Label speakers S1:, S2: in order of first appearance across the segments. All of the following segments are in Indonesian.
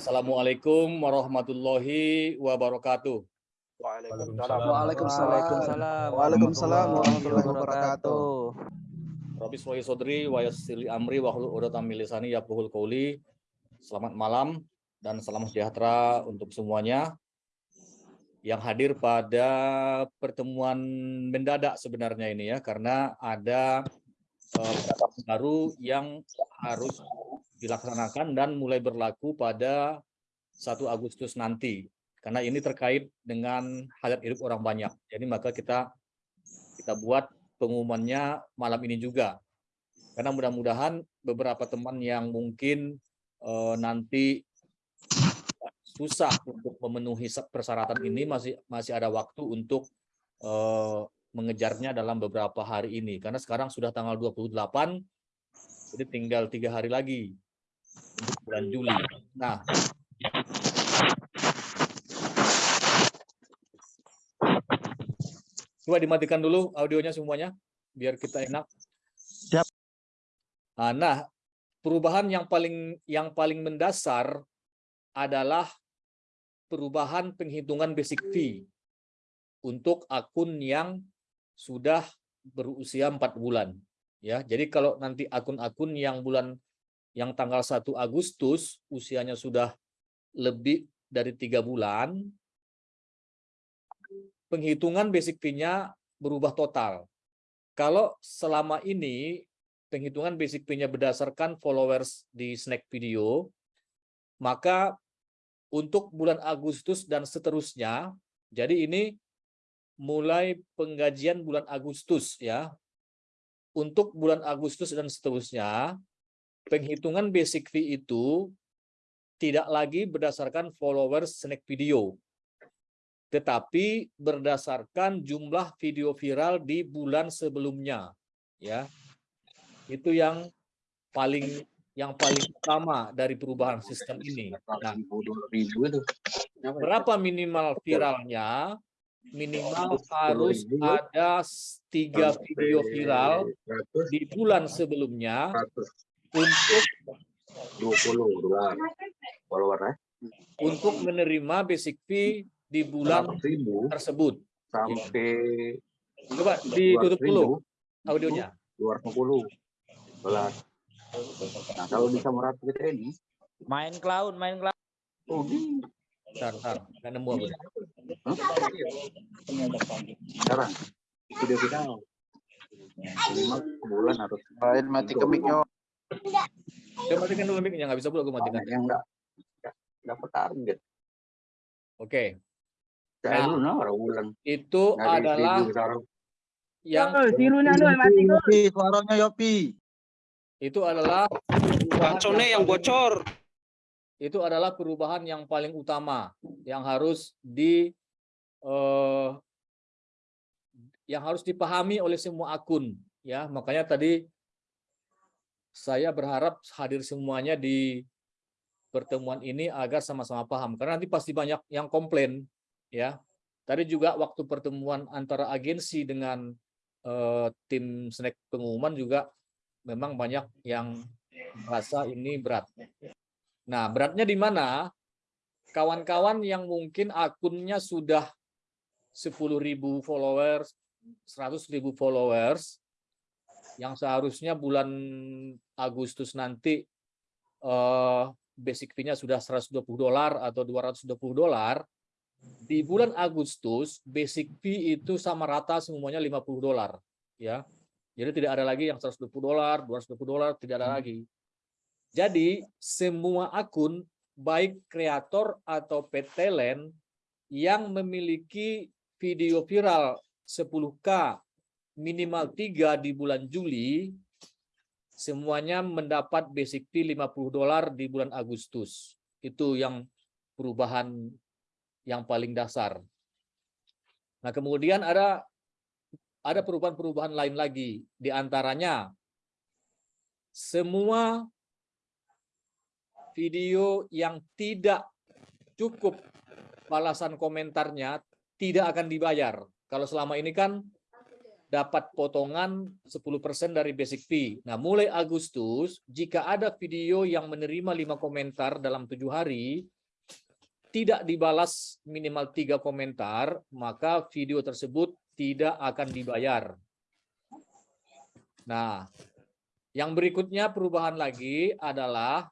S1: Assalamualaikum warahmatullahi wabarakatuh.
S2: Waalaikumsalam.
S3: Waalaikumsalam.
S2: Waalaikumsalam warahmatullahi wabarakatuh.
S1: Rabbi Sodri, wa amri, wa hlul uqdatam min lisani yafqahul qawli. Selamat malam dan salam sejahtera untuk semuanya yang hadir pada pertemuan mendadak sebenarnya ini ya karena ada uh, baru yang harus dilaksanakan dan mulai berlaku pada 1 Agustus nanti karena ini terkait dengan hajat hidup orang banyak. Jadi maka kita kita buat pengumumannya malam ini juga. Karena mudah-mudahan beberapa teman yang mungkin uh, nanti susah untuk memenuhi persyaratan ini masih masih ada waktu untuk uh, mengejarnya dalam beberapa hari ini. Karena sekarang sudah tanggal 28, jadi tinggal tiga hari lagi untuk bulan Juli. Nah, Coba dimatikan dulu audionya semuanya, biar kita enak.
S2: Siap.
S1: Nah, perubahan yang paling yang paling mendasar adalah perubahan penghitungan basic fee untuk akun yang sudah berusia empat bulan. Ya, jadi kalau nanti akun-akun yang bulan yang tanggal 1 Agustus usianya sudah lebih dari tiga bulan, penghitungan basic fee-nya berubah total. Kalau selama ini penghitungan basic fee-nya berdasarkan followers di Snack Video, maka untuk bulan Agustus dan seterusnya, jadi ini mulai penggajian bulan Agustus ya. Untuk bulan Agustus dan seterusnya, penghitungan basic fee itu tidak lagi berdasarkan followers Snack Video, tetapi berdasarkan jumlah video viral di bulan sebelumnya ya. Itu yang paling yang paling utama dari perubahan sistem ini. Nah berapa minimal viralnya? Minimal harus ada tiga video viral di bulan sebelumnya untuk
S2: 20 dolar follower
S1: untuk menerima basic fee di bulan tersebut.
S2: Sampai
S1: coba ditutup dulu audionya.
S2: 250 belas. Nah, kalau bisa merapi kita ini
S3: main cloud, main cloud.
S2: Oh.
S1: Bentar, bentar. Nggak nemu aku.
S2: Sekarang video final. Lima bulan harus
S4: main mati kemiknya.
S1: Coba matikan dulu mic-nya, nggak bisa pula aku matikan.
S2: Yang enggak dapat target.
S1: Oke.
S2: Dulu nah, bulan.
S1: Itu adalah yang
S4: Yopi, suaranya Yopi.
S1: Itu adalah
S5: Bacone yang bocor.
S1: Itu adalah perubahan yang paling utama yang harus di eh, yang harus dipahami oleh semua akun ya. Makanya tadi saya berharap hadir semuanya di pertemuan ini agar sama-sama paham karena nanti pasti banyak yang komplain ya. Tadi juga waktu pertemuan antara agensi dengan uh, tim snack pengumuman juga memang banyak yang merasa ini berat. Nah, beratnya di mana? Kawan-kawan yang mungkin akunnya sudah 10.000 followers, 100.000 followers, yang seharusnya bulan Agustus nanti uh, basic fee-nya sudah 120 dolar atau 220 dolar, di bulan Agustus basic fee itu sama rata semuanya 50 dolar ya. Jadi tidak ada lagi yang 120 dolar, 220 dolar, tidak ada lagi. Jadi semua akun baik kreator atau talent yang memiliki video viral 10K minimal 3 di bulan Juli semuanya mendapat basic fee 50 dolar di bulan Agustus. Itu yang perubahan yang paling dasar. Nah, kemudian ada ada perubahan-perubahan lain lagi, di antaranya semua video yang tidak cukup balasan komentarnya tidak akan dibayar. Kalau selama ini kan dapat potongan 10% dari basic fee. Nah, mulai Agustus, jika ada video yang menerima lima komentar dalam tujuh hari, tidak dibalas minimal tiga komentar, maka video tersebut tidak akan dibayar. Nah, yang berikutnya perubahan lagi adalah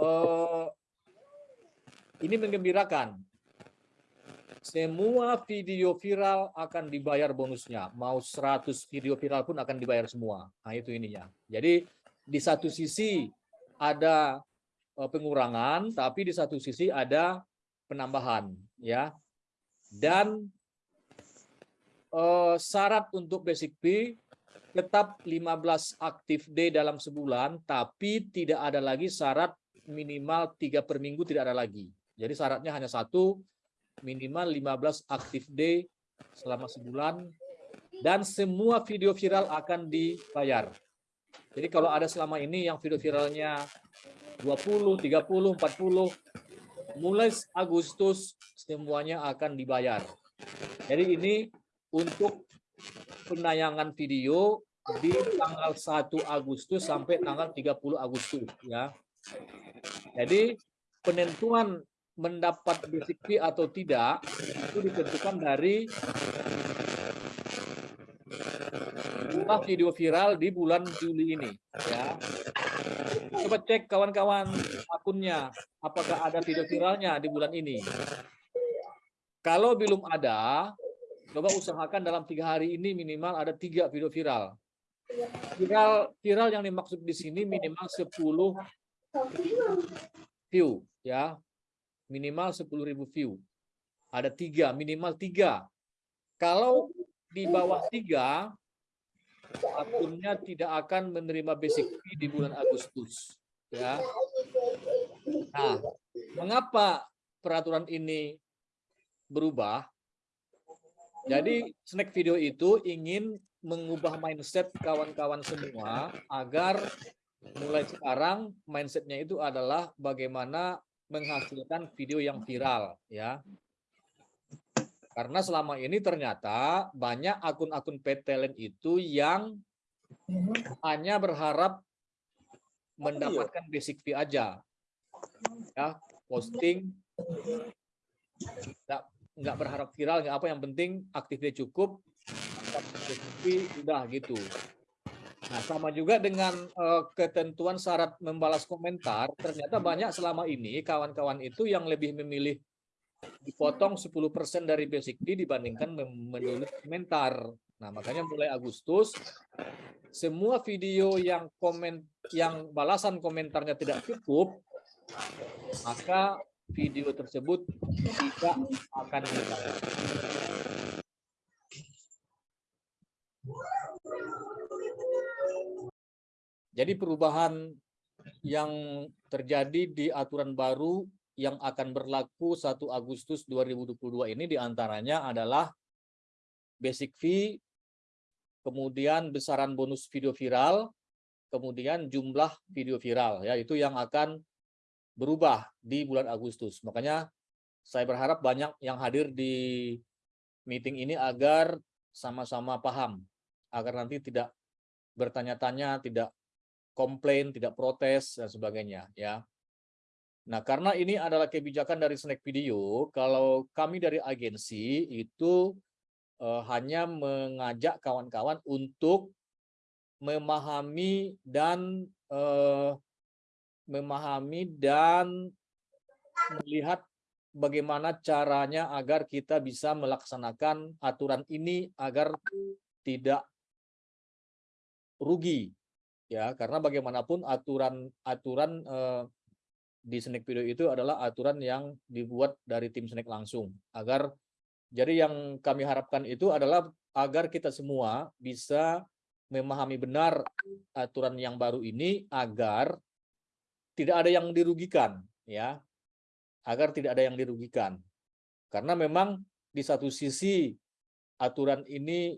S1: eh, ini menggembirakan. Semua video viral akan dibayar bonusnya. Mau 100 video viral pun akan dibayar semua. Nah, itu ininya. Jadi di satu sisi ada eh, pengurangan, tapi di satu sisi ada penambahan, ya. Dan eh, syarat untuk basic fee tetap 15 aktif day dalam sebulan, tapi tidak ada lagi syarat minimal tiga per minggu tidak ada lagi. Jadi syaratnya hanya satu, minimal 15 aktif day selama sebulan dan semua video viral akan dibayar. Jadi kalau ada selama ini yang video viralnya 20, 30, 40, mulai Agustus semuanya akan dibayar. Jadi ini untuk penayangan video di tanggal 1 Agustus sampai tanggal 30 Agustus ya. Jadi penentuan mendapat basic fee atau tidak itu ditentukan dari jumlah video viral di bulan Juli ini ya. Coba cek kawan-kawan akunnya apakah ada video viralnya di bulan ini? Kalau belum ada coba usahakan dalam tiga hari ini minimal ada tiga video viral. Viral viral yang dimaksud di sini minimal 10 view ya minimal 10.000 view. Ada tiga, minimal tiga. Kalau di bawah tiga, akunnya tidak akan menerima basic fee di bulan Agustus. Ya. Nah, mengapa peraturan ini berubah? Jadi snack video itu ingin mengubah mindset kawan-kawan semua agar mulai sekarang mindsetnya itu adalah bagaimana menghasilkan video yang viral ya. Karena selama ini ternyata banyak akun-akun petelen itu yang hanya berharap mendapatkan basic fee aja. Ya, posting nggak nggak berharap viral nggak apa yang penting aktifnya cukup fee udah gitu. Nah, sama juga dengan uh, ketentuan syarat membalas komentar, ternyata banyak selama ini kawan-kawan itu yang lebih memilih dipotong 10% dari basic fee dibandingkan menulis komentar. Nah, makanya mulai Agustus semua video yang komen yang balasan komentarnya tidak cukup, maka video tersebut tidak akan dibayar. Jadi perubahan yang terjadi di aturan baru yang akan berlaku 1 Agustus 2022 ini di antaranya adalah basic fee, kemudian besaran bonus video viral, kemudian jumlah video viral. ya Itu yang akan berubah di bulan Agustus. Makanya saya berharap banyak yang hadir di meeting ini agar sama-sama paham, agar nanti tidak bertanya-tanya, tidak komplain, tidak protes dan sebagainya ya. Nah, karena ini adalah kebijakan dari Snack Video, kalau kami dari agensi itu uh, hanya mengajak kawan-kawan untuk memahami dan uh, memahami dan melihat bagaimana caranya agar kita bisa melaksanakan aturan ini agar tidak rugi ya karena bagaimanapun aturan aturan eh, di Snack Video itu adalah aturan yang dibuat dari tim Snack langsung. Agar jadi yang kami harapkan itu adalah agar kita semua bisa memahami benar aturan yang baru ini agar tidak ada yang dirugikan ya. Agar tidak ada yang dirugikan. Karena memang di satu sisi aturan ini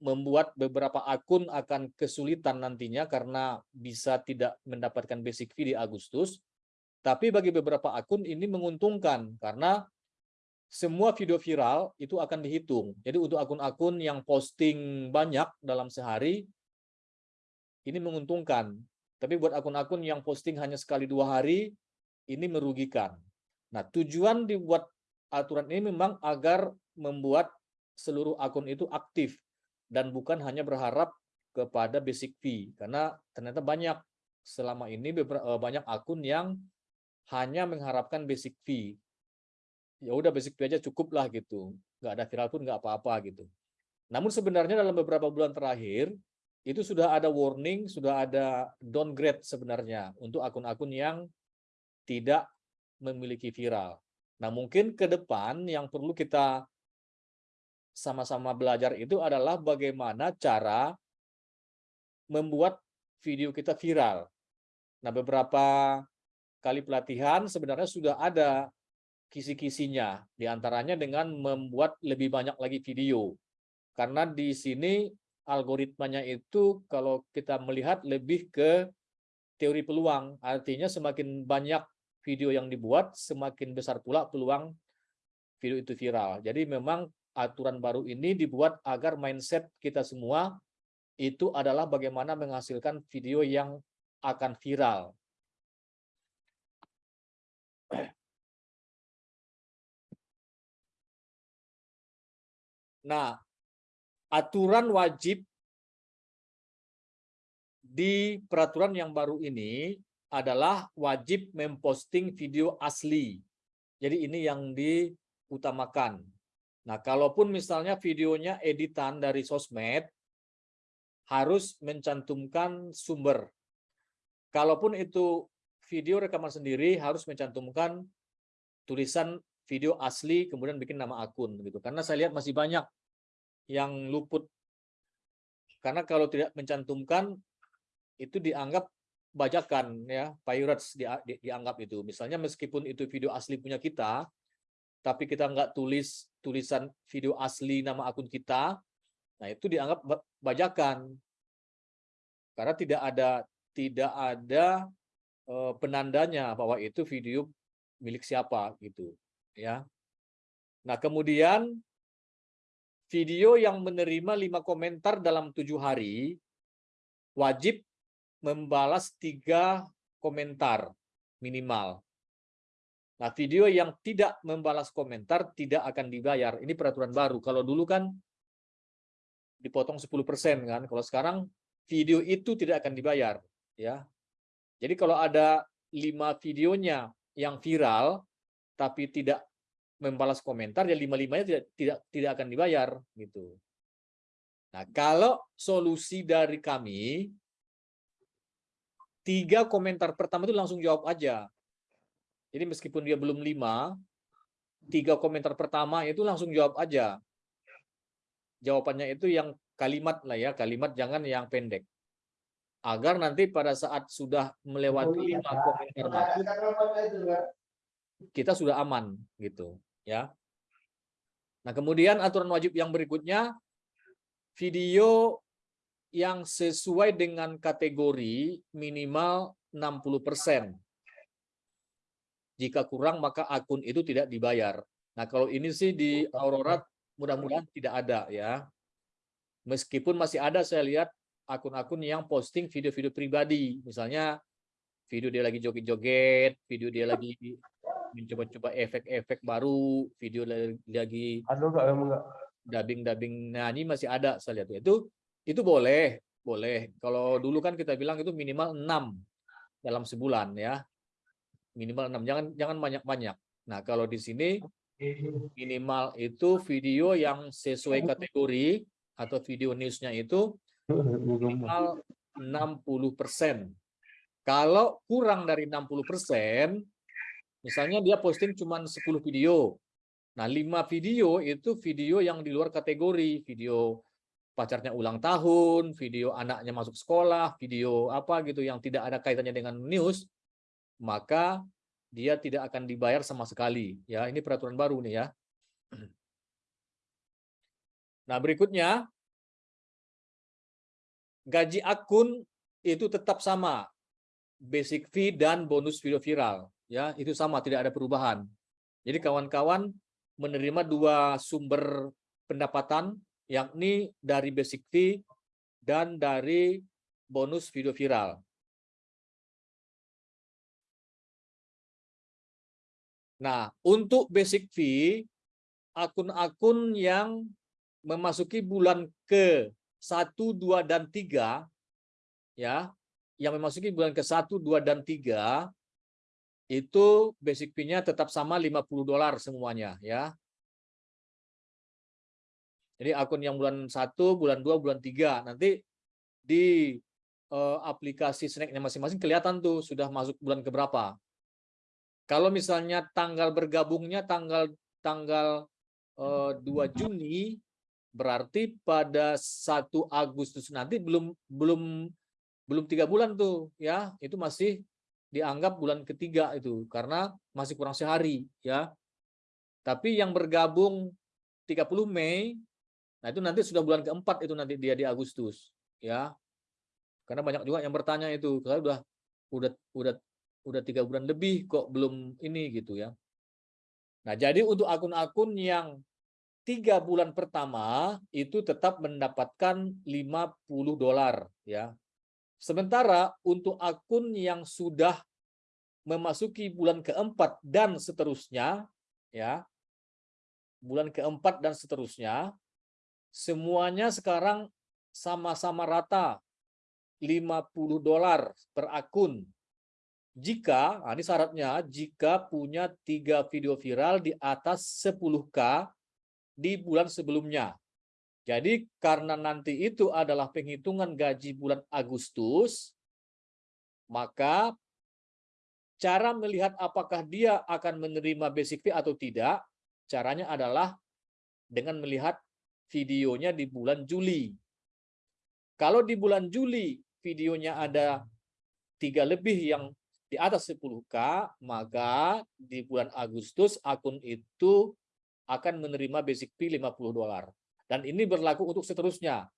S1: membuat beberapa akun akan kesulitan nantinya karena bisa tidak mendapatkan basic fee di Agustus. Tapi bagi beberapa akun ini menguntungkan karena semua video viral itu akan dihitung. Jadi untuk akun-akun yang posting banyak dalam sehari, ini menguntungkan. Tapi buat akun-akun yang posting hanya sekali dua hari, ini merugikan. Nah, tujuan dibuat aturan ini memang agar membuat seluruh akun itu aktif dan bukan hanya berharap kepada basic fee karena ternyata banyak. Selama ini eh, banyak akun yang hanya mengharapkan basic fee. Ya udah basic fee aja cukup lah gitu. Nggak ada viral pun nggak apa-apa gitu. Namun sebenarnya dalam beberapa bulan terakhir itu sudah ada warning sudah ada downgrade sebenarnya untuk akun-akun yang tidak memiliki viral. Nah mungkin ke depan yang perlu kita sama-sama belajar itu adalah bagaimana cara membuat video kita viral. Nah, beberapa kali pelatihan sebenarnya sudah ada kisi-kisinya, di antaranya dengan membuat lebih banyak lagi video. Karena di sini algoritmanya itu kalau kita melihat lebih ke teori peluang, artinya semakin banyak video yang dibuat, semakin besar pula peluang video itu viral. Jadi memang aturan baru ini dibuat agar mindset kita semua itu adalah bagaimana menghasilkan video yang akan viral. Nah, aturan wajib di peraturan yang baru ini adalah wajib memposting video asli. Jadi ini yang diutamakan. Nah, kalaupun misalnya videonya editan dari sosmed, harus mencantumkan sumber. Kalaupun itu video rekaman sendiri harus mencantumkan tulisan video asli kemudian bikin nama akun gitu. Karena saya lihat masih banyak yang luput. Karena kalau tidak mencantumkan itu dianggap bajakan ya, pirates di, di, dianggap itu. Misalnya meskipun itu video asli punya kita, tapi kita nggak tulis tulisan video asli nama akun kita, Nah, itu dianggap bajakan. Karena tidak ada tidak ada uh, penandanya bahwa itu video milik siapa gitu, ya. Nah, kemudian video yang menerima lima komentar dalam tujuh hari wajib membalas tiga komentar minimal. Nah, video yang tidak membalas komentar tidak akan dibayar. Ini peraturan baru. Kalau dulu kan dipotong 10% kan. Kalau sekarang video itu tidak akan dibayar ya. Jadi kalau ada lima videonya yang viral tapi tidak membalas komentar ya lima-limanya tidak tidak tidak akan dibayar gitu. Nah, kalau solusi dari kami tiga komentar pertama itu langsung jawab aja. Jadi meskipun dia belum lima, tiga komentar pertama itu langsung jawab aja jawabannya itu yang kalimat lah ya, kalimat jangan yang pendek. Agar nanti pada saat sudah melewati lima komentar masuk, kita sudah aman gitu ya. Nah, kemudian aturan wajib yang berikutnya video yang sesuai dengan kategori minimal 60%. Jika kurang maka akun itu tidak dibayar. Nah, kalau ini sih di Aurora mudah-mudahan tidak ada ya. Meskipun masih ada saya lihat akun-akun yang posting video-video pribadi, misalnya video dia lagi joget-joget, video dia lagi mencoba-coba efek-efek baru, video lagi dubbing-dubbing nyanyi masih ada saya lihat itu itu boleh, boleh. Kalau dulu kan kita bilang itu minimal 6 dalam sebulan ya. Minimal 6, jangan jangan banyak-banyak. Nah, kalau di sini minimal itu video yang sesuai kategori atau video newsnya itu minimal 60%. Kalau kurang dari 60%, misalnya dia posting cuma 10 video. Nah, 5 video itu video yang di luar kategori, video pacarnya ulang tahun, video anaknya masuk sekolah, video apa gitu yang tidak ada kaitannya dengan news, maka dia tidak akan dibayar sama sekali. Ya, ini peraturan baru nih ya. Nah, berikutnya gaji akun itu tetap sama. Basic fee dan bonus video viral, ya, itu sama, tidak ada perubahan. Jadi kawan-kawan menerima dua sumber pendapatan, yakni dari basic fee dan dari bonus video viral. Nah, untuk basic fee, akun-akun yang memasuki bulan ke 1, 2, dan 3, ya, yang memasuki bulan ke 1, 2, dan 3, itu basic fee-nya tetap sama 50 dolar semuanya, ya. Jadi akun yang bulan 1, bulan 2, bulan 3, nanti di eh, aplikasi snacknya masing-masing kelihatan tuh sudah masuk bulan ke berapa. Kalau misalnya tanggal bergabungnya tanggal tanggal eh, 2 Juni, berarti pada 1 Agustus nanti belum belum belum tiga bulan tuh ya. Itu masih dianggap bulan ketiga itu karena masih kurang sehari ya. Tapi yang bergabung 30 Mei nah itu nanti sudah bulan keempat itu nanti dia di Agustus ya. Karena banyak juga yang bertanya itu kalau udah udah udah udah tiga bulan lebih kok belum ini gitu ya nah jadi untuk akun-akun yang tiga bulan pertama itu tetap mendapatkan 50 dolar ya Sementara untuk akun yang sudah memasuki bulan keempat dan seterusnya, ya, bulan keempat dan seterusnya, semuanya sekarang sama-sama rata 50 dolar per akun. Jika, nah ini syaratnya, jika punya tiga video viral di atas 10K di bulan sebelumnya. Jadi karena nanti itu adalah penghitungan gaji bulan Agustus, maka cara melihat apakah dia akan menerima basic fee atau tidak, caranya adalah dengan melihat videonya di bulan Juli. Kalau di bulan Juli videonya ada tiga lebih yang di atas 10K, maka di bulan Agustus akun itu akan menerima basic fee 50 dolar. Dan ini berlaku untuk seterusnya.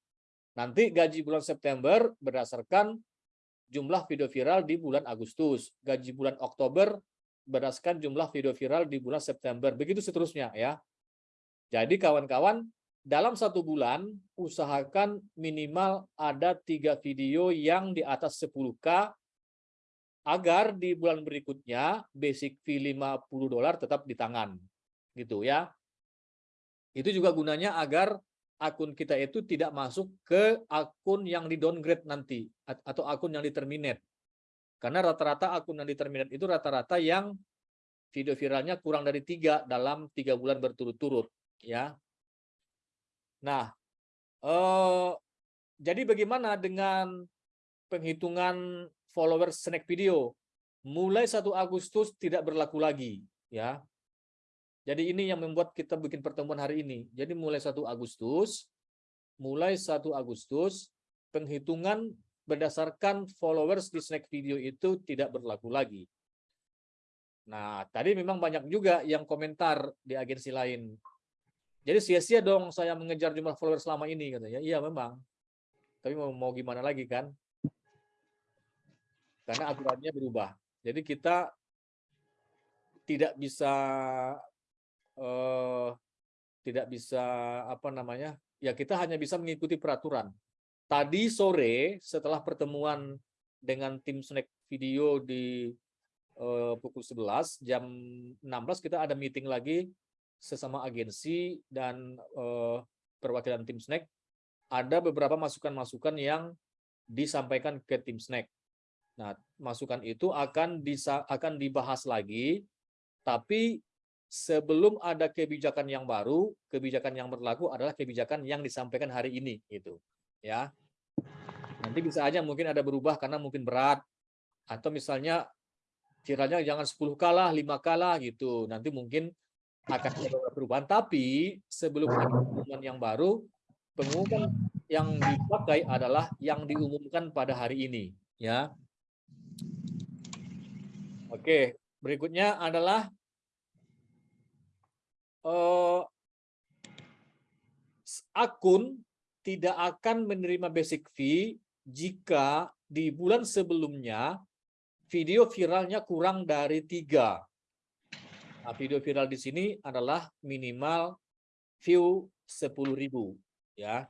S1: Nanti gaji bulan September berdasarkan jumlah video viral di bulan Agustus. Gaji bulan Oktober berdasarkan jumlah video viral di bulan September. Begitu seterusnya ya. Jadi kawan-kawan, dalam satu bulan usahakan minimal ada tiga video yang di atas 10K agar di bulan berikutnya basic fee 50 dolar tetap di tangan. Gitu ya. Itu juga gunanya agar akun kita itu tidak masuk ke akun yang di downgrade nanti atau akun yang di terminate. Karena rata-rata akun yang di terminate itu rata-rata yang video viralnya kurang dari tiga dalam tiga bulan berturut-turut, ya. Nah, eh, jadi bagaimana dengan penghitungan followers snack video? Mulai 1 Agustus tidak berlaku lagi, ya. Jadi ini yang membuat kita bikin pertemuan hari ini. Jadi mulai 1 Agustus, mulai 1 Agustus, penghitungan berdasarkan followers di snack video itu tidak berlaku lagi. Nah, tadi memang banyak juga yang komentar di agensi lain. Jadi sia-sia dong saya mengejar jumlah followers selama ini katanya. Iya memang. Tapi mau, mau gimana lagi kan? Karena aturannya berubah. Jadi kita tidak bisa eh, tidak bisa apa namanya ya kita hanya bisa mengikuti peraturan. Tadi sore setelah pertemuan dengan tim snack video di eh, pukul 11 jam 16 kita ada meeting lagi sesama agensi dan eh, perwakilan tim snack ada beberapa masukan-masukan yang disampaikan ke tim snack. Nah, masukan itu akan bisa akan dibahas lagi tapi sebelum ada kebijakan yang baru, kebijakan yang berlaku adalah kebijakan yang disampaikan hari ini gitu. Ya. Nanti bisa aja mungkin ada berubah karena mungkin berat atau misalnya viralnya jangan 10 kalah, 5 kalah gitu. Nanti mungkin akan ada perubahan tapi sebelum ada pengumuman yang baru, pengumuman yang dipakai adalah yang diumumkan pada hari ini, ya. Oke, berikutnya adalah uh, akun tidak akan menerima basic fee jika di bulan sebelumnya video viralnya kurang dari tiga. Nah, video viral di sini adalah minimal view 10.000 ya.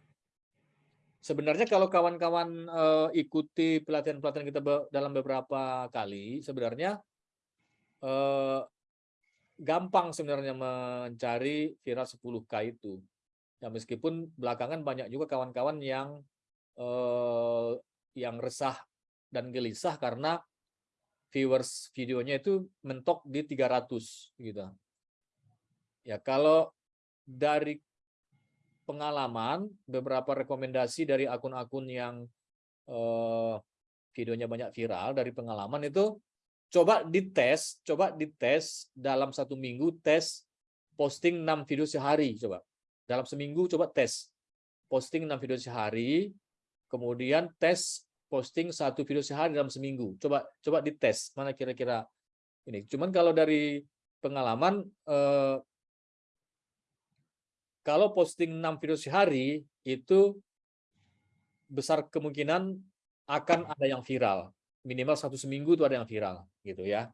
S1: Sebenarnya kalau kawan-kawan eh, ikuti pelatihan-pelatihan kita dalam beberapa kali, sebenarnya eh, gampang sebenarnya mencari viral 10K itu. Ya meskipun belakangan banyak juga kawan-kawan yang eh, yang resah dan gelisah karena viewers videonya itu mentok di 300 gitu. Ya kalau dari pengalaman beberapa rekomendasi dari akun-akun yang eh, videonya banyak viral dari pengalaman itu coba dites, coba dites dalam satu minggu tes posting 6 video sehari coba. Dalam seminggu coba tes posting 6 video sehari, kemudian tes posting satu video sehari dalam seminggu. Coba coba dites mana kira-kira ini. Cuman kalau dari pengalaman eh, kalau posting 6 video sehari itu besar kemungkinan akan ada yang viral. Minimal satu seminggu itu ada yang viral gitu ya.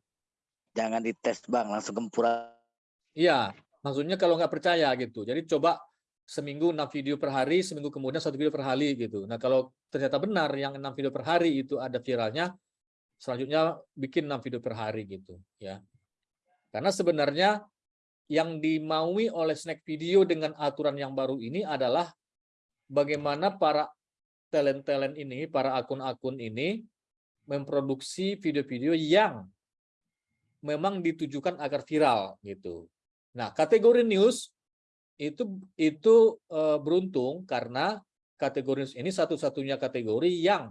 S6: Jangan dites bang, langsung gempura.
S1: Iya, maksudnya kalau nggak percaya gitu. Jadi coba seminggu 6 video per hari, seminggu kemudian satu video per hari gitu. Nah kalau ternyata benar yang 6 video per hari itu ada viralnya, selanjutnya bikin 6 video per hari gitu ya. Karena sebenarnya yang dimaui oleh snack video dengan aturan yang baru ini adalah bagaimana para talent-talent ini, para akun-akun ini memproduksi video-video yang memang ditujukan agar viral gitu. Nah, kategori news itu itu eh, beruntung karena kategori news ini satu-satunya kategori yang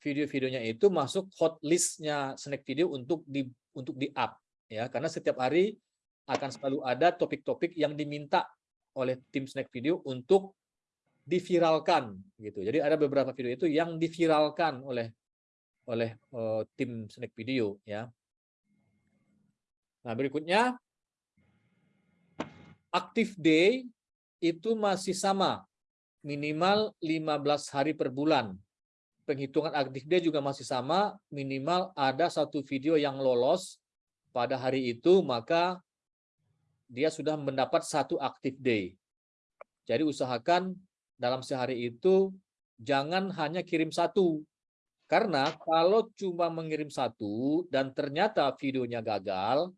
S1: video-videonya itu masuk hot listnya snack video untuk di untuk di up ya karena setiap hari akan selalu ada topik-topik yang diminta oleh tim snack video untuk diviralkan gitu. Jadi ada beberapa video itu yang diviralkan oleh oleh uh, tim snack video ya. Nah, berikutnya active day itu masih sama minimal 15 hari per bulan. Penghitungan active day juga masih sama, minimal ada satu video yang lolos pada hari itu, maka dia sudah mendapat satu active day. Jadi usahakan dalam sehari itu jangan hanya kirim satu. Karena kalau cuma mengirim satu dan ternyata videonya gagal,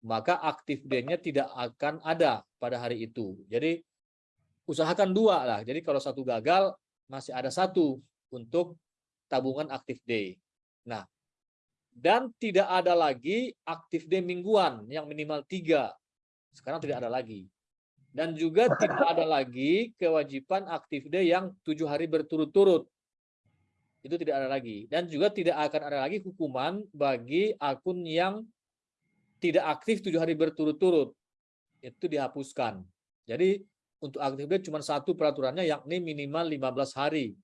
S1: maka active day-nya tidak akan ada pada hari itu. Jadi usahakan dua lah. Jadi kalau satu gagal, masih ada satu untuk tabungan active day. Nah, dan tidak ada lagi active day mingguan yang minimal tiga. Sekarang tidak ada lagi. Dan juga tidak ada lagi kewajiban active day yang tujuh hari berturut-turut. Itu tidak ada lagi. Dan juga tidak akan ada lagi hukuman bagi akun yang tidak aktif tujuh hari berturut-turut. Itu dihapuskan. Jadi untuk aktif cuma satu peraturannya yakni minimal 15 hari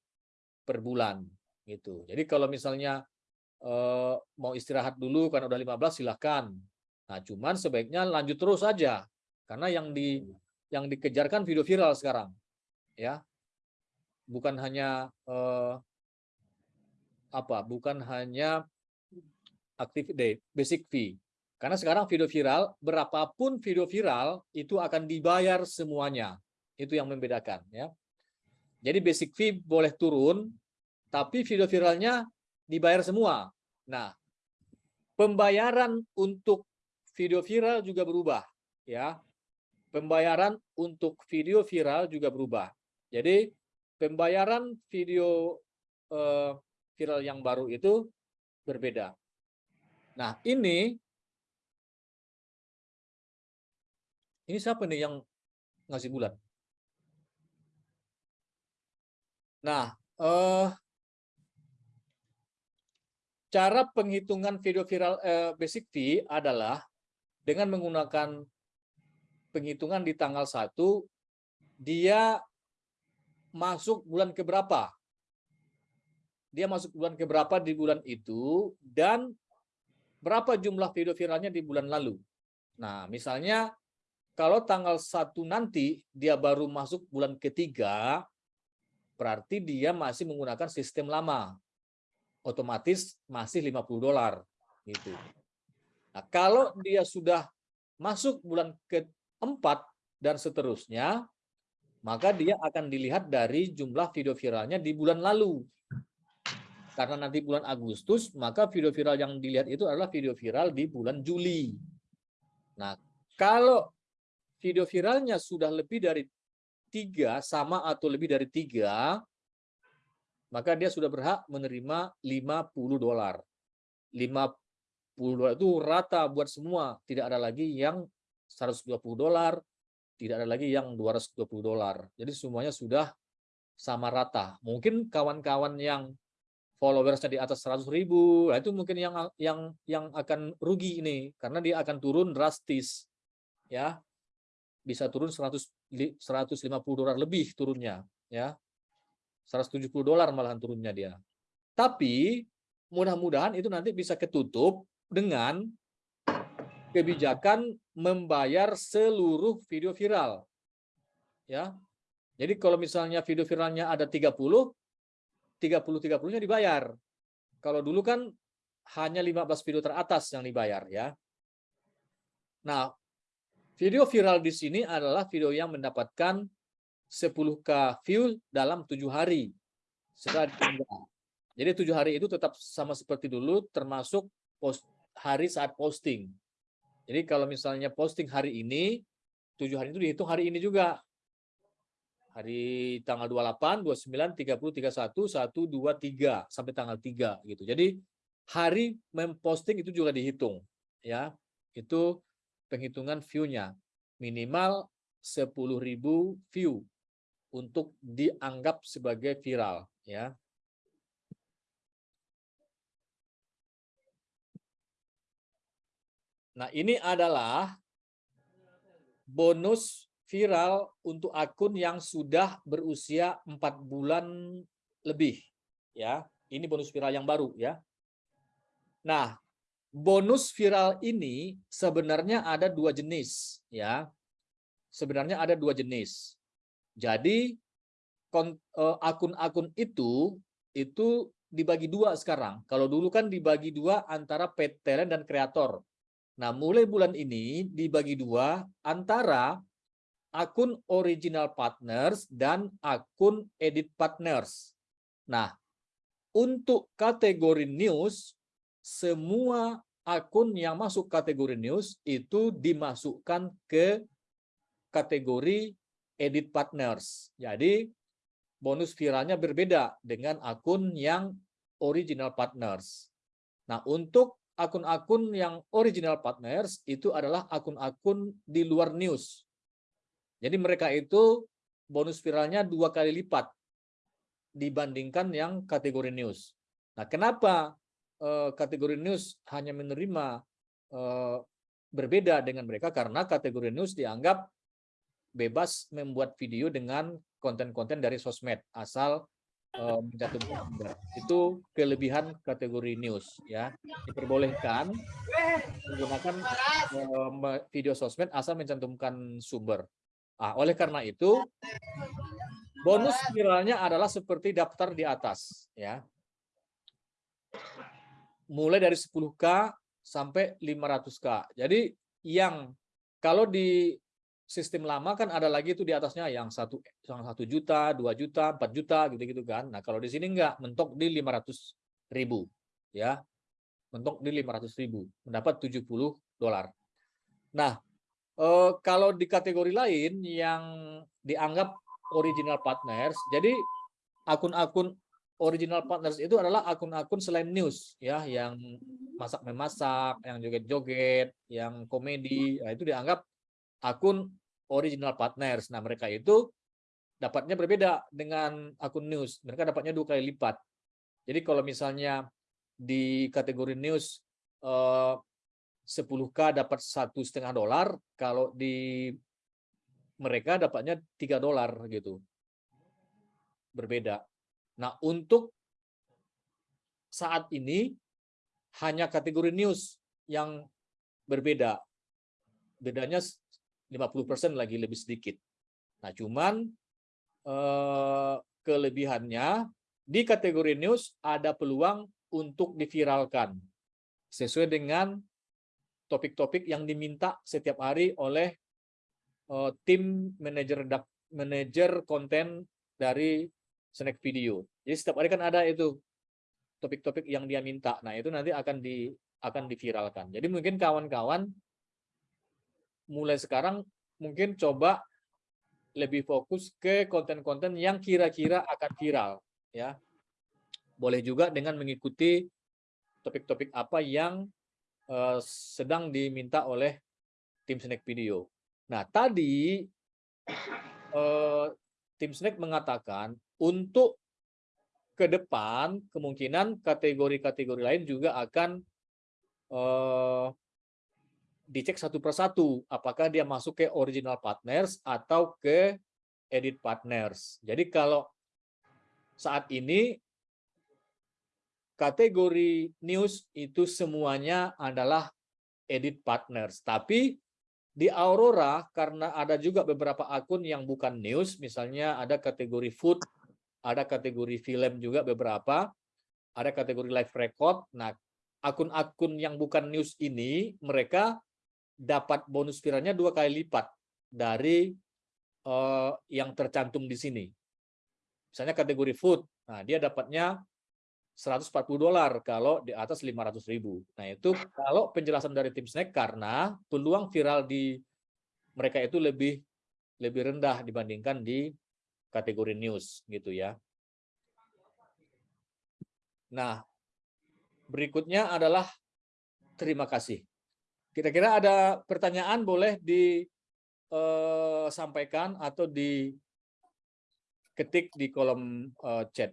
S1: per bulan. gitu. Jadi kalau misalnya eh, mau istirahat dulu karena udah 15 silahkan. Nah, cuman sebaiknya lanjut terus saja karena yang di yang dikejarkan video viral sekarang, ya, bukan hanya eh, apa, bukan hanya aktif day, basic fee. Karena sekarang video viral, berapapun video viral itu akan dibayar semuanya. Itu yang membedakan, ya. Jadi basic fee boleh turun, tapi video viralnya dibayar semua. Nah, pembayaran untuk video viral juga berubah ya pembayaran untuk video viral juga berubah jadi pembayaran video eh, viral yang baru itu berbeda nah ini ini siapa nih yang ngasih bulan nah eh cara penghitungan video viral eh, basic fee adalah dengan menggunakan penghitungan di tanggal 1, dia masuk bulan keberapa. Dia masuk bulan keberapa di bulan itu, dan berapa jumlah video viralnya di bulan lalu. Nah, misalnya kalau tanggal 1 nanti dia baru masuk bulan ketiga, berarti dia masih menggunakan sistem lama. Otomatis masih 50 dolar gitu. Nah, kalau dia sudah masuk bulan keempat dan seterusnya, maka dia akan dilihat dari jumlah video viralnya di bulan lalu. Karena nanti bulan Agustus, maka video viral yang dilihat itu adalah video viral di bulan Juli. Nah, kalau video viralnya sudah lebih dari tiga, sama atau lebih dari tiga, maka dia sudah berhak menerima 50 dolar. 50 dolar itu rata buat semua. Tidak ada lagi yang 120 dolar, tidak ada lagi yang 220 dolar. Jadi semuanya sudah sama rata. Mungkin kawan-kawan yang followersnya di atas 100 ribu, nah itu mungkin yang yang yang akan rugi ini karena dia akan turun drastis, ya bisa turun 100 150 dolar lebih turunnya, ya 170 dolar malahan turunnya dia. Tapi mudah-mudahan itu nanti bisa ketutup dengan kebijakan membayar seluruh video viral. Ya. Jadi kalau misalnya video viralnya ada 30, 30-30-nya dibayar. Kalau dulu kan hanya 15 video teratas yang dibayar ya. Nah, video viral di sini adalah video yang mendapatkan 10k view dalam tujuh hari setelah diunggah. Jadi tujuh hari itu tetap sama seperti dulu, termasuk post hari saat posting. Jadi kalau misalnya posting hari ini, tujuh hari itu dihitung hari ini juga hari tanggal 28, 29, 30, 31, 1, 2, 3 sampai tanggal 3 gitu. Jadi hari memposting itu juga dihitung ya. Itu penghitungan view-nya minimal 10.000 view untuk dianggap sebagai viral ya. Nah, ini adalah bonus viral untuk akun yang sudah berusia empat bulan lebih ya. Ini bonus viral yang baru ya. Nah bonus viral ini sebenarnya ada dua jenis ya. Sebenarnya ada dua jenis. Jadi eh, akun-akun itu itu dibagi dua sekarang. Kalau dulu kan dibagi dua antara paid talent dan kreator. Nah mulai bulan ini dibagi dua antara akun original partners dan akun edit partners. Nah, untuk kategori news, semua akun yang masuk kategori news itu dimasukkan ke kategori edit partners. Jadi, bonus viralnya berbeda dengan akun yang original partners. Nah, untuk akun-akun yang original partners itu adalah akun-akun di luar news. Jadi mereka itu bonus viralnya dua kali lipat dibandingkan yang kategori news. Nah, kenapa uh, kategori news hanya menerima uh, berbeda dengan mereka? Karena kategori news dianggap bebas membuat video dengan konten-konten dari sosmed asal uh, mencantumkan itu kelebihan kategori news ya diperbolehkan menggunakan uh, video sosmed asal mencantumkan sumber Nah, oleh karena itu, bonus viralnya adalah seperti daftar di atas. ya. Mulai dari 10K sampai 500K. Jadi yang kalau di sistem lama kan ada lagi itu di atasnya yang satu yang satu juta, dua juta, empat juta gitu-gitu kan. Nah kalau di sini enggak mentok di 500 ribu, ya mentok di 500 ribu, mendapat 70 dolar. Nah Uh, kalau di kategori lain yang dianggap original partners, jadi akun-akun original partners itu adalah akun-akun selain news ya, yang masak memasak, yang joget-joget, yang komedi, nah, itu dianggap akun original partners. Nah mereka itu dapatnya berbeda dengan akun news, mereka dapatnya dua kali lipat. Jadi kalau misalnya di kategori news uh, 10k dapat satu setengah dolar, kalau di mereka dapatnya tiga dolar gitu. Berbeda. Nah, untuk saat ini hanya kategori news yang berbeda. Bedanya 50% lagi lebih sedikit. Nah, cuman eh, kelebihannya di kategori news ada peluang untuk diviralkan sesuai dengan topik-topik yang diminta setiap hari oleh eh, tim manajer manajer konten dari Snack Video. Jadi setiap hari kan ada itu topik-topik yang dia minta. Nah, itu nanti akan di akan diviralkan. Jadi mungkin kawan-kawan mulai sekarang mungkin coba lebih fokus ke konten-konten yang kira-kira akan viral ya. Boleh juga dengan mengikuti topik-topik apa yang eh, sedang diminta oleh tim Snack Video. Nah, tadi eh, tim Snack mengatakan untuk ke depan kemungkinan kategori-kategori lain juga akan eh, dicek satu persatu apakah dia masuk ke original partners atau ke edit partners. Jadi kalau saat ini kategori news itu semuanya adalah edit partners. Tapi di Aurora karena ada juga beberapa akun yang bukan news, misalnya ada kategori food, ada kategori film juga beberapa, ada kategori live record. Nah, akun-akun yang bukan news ini mereka dapat bonus viralnya dua kali lipat dari eh, yang tercantum di sini. Misalnya kategori food, nah dia dapatnya 140 dolar kalau di atas 500 ribu. Nah itu kalau penjelasan dari tim snack karena peluang viral di mereka itu lebih lebih rendah dibandingkan di kategori news gitu ya. Nah berikutnya adalah terima kasih. Kira-kira ada pertanyaan boleh disampaikan atau diketik di kolom eh, chat.